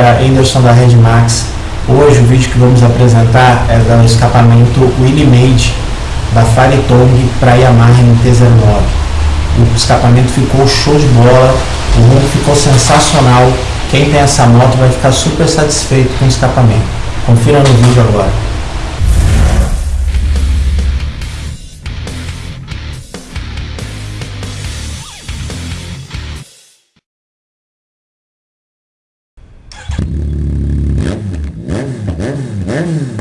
galera, Anderson da Red Max. Hoje o vídeo que vamos apresentar é do escapamento Willy Made da Firetong para Yamaha MT-09. O escapamento ficou show de bola, o rumo ficou sensacional. Quem tem essa moto vai ficar super satisfeito com o escapamento. Confira no vídeo agora. Mm-hmm.